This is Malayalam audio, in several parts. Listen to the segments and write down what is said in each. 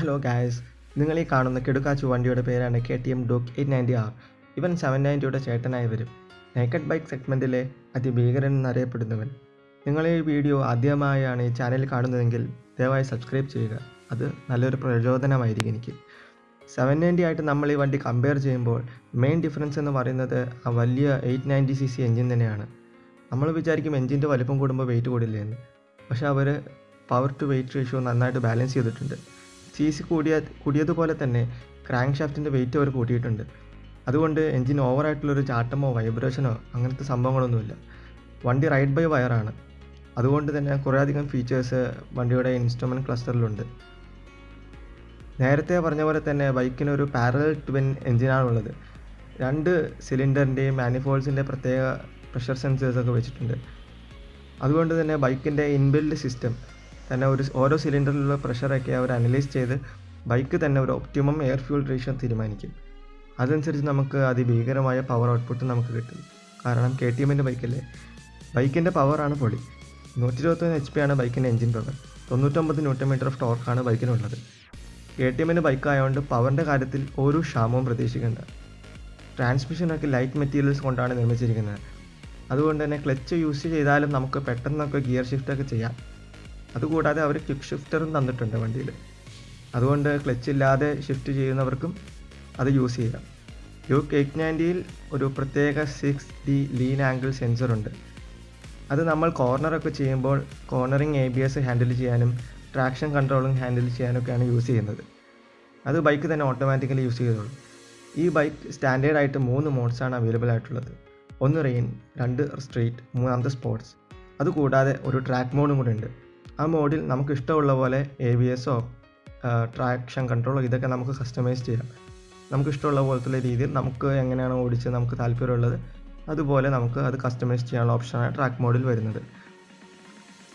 ഹലോ ഗായ്സ് നിങ്ങൾ ഈ കാണുന്ന കിടുക്കാച്ചു വണ്ടിയുടെ പേരാണ് K T M Duke eight ninety R ഇവൻ സെവൻ നയന്റിയുടെ ചേട്ടനായി വരും. നേക്കഡ് ബൈക്ക് സെഗ്മെന്റിലെ അതിഭീകരൻ എന്നറിയപ്പെടുന്നവൻ. നിങ്ങൾ ഈ വീഡിയോ ആദ്യമായാണ് ഈ ചാനൽ കാണുന്നതെങ്കിൽ ദയവായി സബ്സ്ക്രൈബ് ചെയ്യുക. അത് നല്ലൊരു പ്രചോദനമായിരിക്കും എനിക്ക്. സെവൻ നയന്റി ആയിട്ട് നമ്മൾ ഈ വണ്ടി കമ്പയർ ചെയ്യുമ്പോൾ മെയിൻ ഡിഫറൻസ് എന്ന് പറയുന്നത് ആ വലിയ eight ninety C C engine തന്നെയാണ്. നമ്മൾ വിചാരിക്കും എൻജിന്റെ വലിപ്പം കൂടുമ്പോൾ വെയിറ്റ് കൂടില്ലേ എന്ന് പക്ഷേ അവർ പവർ ടു വെയിറ്റ് റേഷ്യോ നന്നായിട്ട് ബാലൻസ് ചെയ്തിട്ടുണ്ട്. സി സി കൂടിയ കൂടിയതുപോലെ തന്നെ ക്രാങ്ക് ഷാഫ്റ്റിന്റെ വെയിറ്റ് അവർ കൂട്ടിയിട്ടുണ്ട്. അതുകൊണ്ട് എൻജിൻ ഓവറായിട്ടുള്ളൊരു ചാട്ടമോ വൈബ്രേഷനോ അങ്ങനത്തെ സംഭവങ്ങളൊന്നുമില്ല. വണ്ടി റൈഡ് ബൈ വയറാണ് അതുകൊണ്ട് തന്നെ കുറേയധികം ഫീച്ചേഴ്സ് വണ്ടിയുടെ ഇൻസ്ട്രുമെന്റ് ക്ലസ്റ്ററിലുണ്ട് നേരത്തെ പറഞ്ഞ പോലെ തന്നെ ബൈക്കിനൊരു പാരലൽ ട്വിൻ എൻജിനാണുള്ളത് രണ്ട് സിലിണ്ടറിന്റെയും മാനിഫോൾസിന്റെ പ്രത്യേക പ്രഷർ സെൻസേഴ്സൊക്കെ വെച്ചിട്ടുണ്ട്. അതുകൊണ്ട് തന്നെ ബൈക്കിന്റെ ഇൻബിൽഡ് സിസ്റ്റം തന്നെ ഒരു ഓരോ സിലിണ്ടറിലുള്ള പ്രഷറൊക്കെ അവർ അനലൈസ് ചെയ്ത് ബൈക്ക് തന്നെ ഒരു ഒപ്റ്റിമം എയർ ഫ്യൂൾ റേഷ്യോ തീരുമാനിക്കും. അതനുസരിച്ച് നമുക്ക് അതിഭീകരമായ പവർ ഔട്ട്പുട്ട് നമുക്ക് കിട്ടും. കാരണം കെ ടി എമ്മിന്റെ ബൈക്കല്ലേ ബൈക്കിന്റെ പവറാണ് പൊളി. നൂറ്റി ഇരുപത്തൊന്ന് എച്ച് പി ആണ് ബൈക്കിന്റെ എഞ്ചിൻ പവർ തൊണ്ണൂറ്റൊമ്പത് ന്യൂട്ടൺ മീറ്റർ ഓഫ് ടോർക്കാണ് ബൈക്കിനുള്ളത് കെ ടി എമ്മിന്റെ ബൈക്ക് ആയതുകൊണ്ട് പവറിന്റെ കാര്യത്തിൽ ഒരു ക്ഷാമവും പ്രതീക്ഷിക്കേണ്ട. ട്രാൻസ്മിഷനൊക്കെ ലൈറ്റ് മെറ്റീരിയൽസ് കൊണ്ടാണ് നിർമ്മിച്ചിരിക്കുന്നത്. അതുകൊണ്ട് തന്നെ ക്ലച്ച് യൂസ് ചെയ്താലും നമുക്ക് പെട്ടെന്നൊക്കെ ഗിയർ ഷിഫ്റ്റൊക്കെ ചെയ്യാം. അതുകൂടാതെ അവർ ക്വിക്ക് ഷിഫ്റ്ററും തന്നിട്ടുണ്ട് വണ്ടിയിൽ അതുകൊണ്ട് ക്ലച്ച് ഇല്ലാതെ ഷിഫ്റ്റ് ചെയ്യുന്നവർക്കും അത് യൂസ് ചെയ്യാം. ഡ്യൂക്ക് എയ്റ്റ് നയന്റിയിൽ ഒരു പ്രത്യേക സിക്സ് ഡി ലീൻ ആംഗിൾ സെൻസറുണ്ട് അത് നമ്മൾ കോർണറൊക്കെ ചെയ്യുമ്പോൾ cornering A B S handle ചെയ്യാനും ട്രാക്ഷൻ കൺട്രോളിങ് ഹാൻഡിൽ ചെയ്യാനൊക്കെയാണ് യൂസ് ചെയ്യുന്നത്. അത് ബൈക്ക് തന്നെ ഓട്ടോമാറ്റിക്കലി യൂസ് ചെയ്തോളും. ഈ ബൈക്ക് സ്റ്റാൻഡേർഡ് ആയിട്ട് മൂന്ന് മോഡ്സാണ് അവൈലബിൾ ആയിട്ടുള്ളത്. ഒന്ന് റെയിൻ രണ്ട് സ്ട്രീറ്റ് മൂന്നാമത്തെ സ്പോർട്സ് അതുകൂടാതെ ഒരു ട്രാക്ക് മോഡും കൂടെ ഉണ്ട്. ആ മോഡിൽ നമുക്ക് ഇഷ്ടമുള്ള പോലെ എ ബി എസോ ട്രാക്ഷൻ കൺട്രോളോ ഇതൊക്കെ നമുക്ക് കസ്റ്റമൈസ് ചെയ്യാം. നമുക്ക് ഇഷ്ടമുള്ള പോലത്തുള്ള രീതിയിൽ നമുക്ക് എങ്ങനെയാണ് ഓടിച്ച് നമുക്ക് താല്പര്യമുള്ളത് അതുപോലെ നമുക്ക് അത് കസ്റ്റമൈസ് ചെയ്യാനുള്ള ഓപ്ഷനാണ് ട്രാക്ക് മോഡിൽ വരുന്നത്.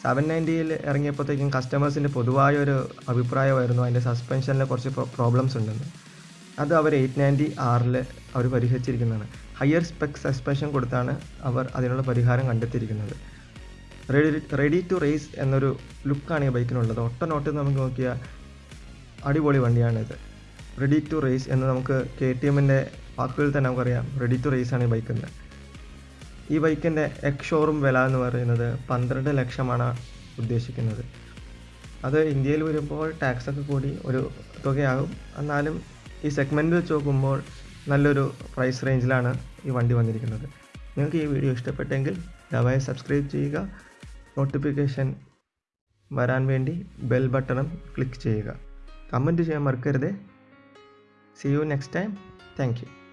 സെവൻ നയന്റിയിൽ ഇറങ്ങിയപ്പോഴത്തേക്കും കസ്റ്റമേഴ്സിന്റെ പൊതുവായ ഒരു അഭിപ്രായമായിരുന്നു അതിന്റെ സസ്പെൻഷനിൽ കുറച്ച് പ്രോബ്ലംസ് ഉണ്ടെന്ന്. അത് അവർ എയ്റ്റ് നയന്റി ആറിൽ അവർ പരിഹരിച്ചിരിക്കുന്നതാണ്. ഹയർ സ്പെക് സസ്പെൻഷൻ കൊടുത്താണ് അവർ അതിനുള്ള പരിഹാരം കണ്ടെത്തിയിരിക്കുന്നത്. റെഡി റെഡി ടു റേസ് എന്നൊരു ലുക്കാണ് ഈ ബൈക്കിനുള്ളത് ഒട്ട നോട്ട് നമുക്ക് നോക്കിയാൽ അടിപൊളി വണ്ടിയാണിത്. റെഡി ടു റേസ് എന്ന് നമുക്ക് കെ ടി എമ്മിന്റെ വാക്കുകളിൽ തന്നെ നമുക്കറിയാം. റെഡി ടു റേസ് ആണ് ഈ ബൈക്കിന്റെ ഈ ബൈക്കിന്റെ എക്സ് ഷോറൂം വില എന്ന് പറയുന്നത് പന്ത്രണ്ട് ലക്ഷമാണ് ഉദ്ദേശിക്കുന്നത്. അത് ഇന്ത്യയിൽ വരുമ്പോൾ ടാക്സ് ഒക്കെ കൂടി ഒരു തുകയാകും. എന്നാലും ഈ സെഗ്മെന്റ് വെച്ച് നോക്കുമ്പോൾ നല്ലൊരു പ്രൈസ് റേഞ്ചിലാണ് ഈ വണ്ടി വന്നിരിക്കുന്നത്. നിങ്ങൾക്ക് ഈ വീഡിയോ ഇഷ്ടപ്പെട്ടെങ്കിൽ ദയവായി സബ്സ്ക്രൈബ് ചെയ്യുക. നോട്ടിഫിക്കേഷൻ വരാൻ വേണ്ടി ബെൽ ബട്ടണും ക്ലിക്ക് ചെയ്യുക. കമന്റ് ചെയ്യാൻ മറക്കരുത്. See you next time thank you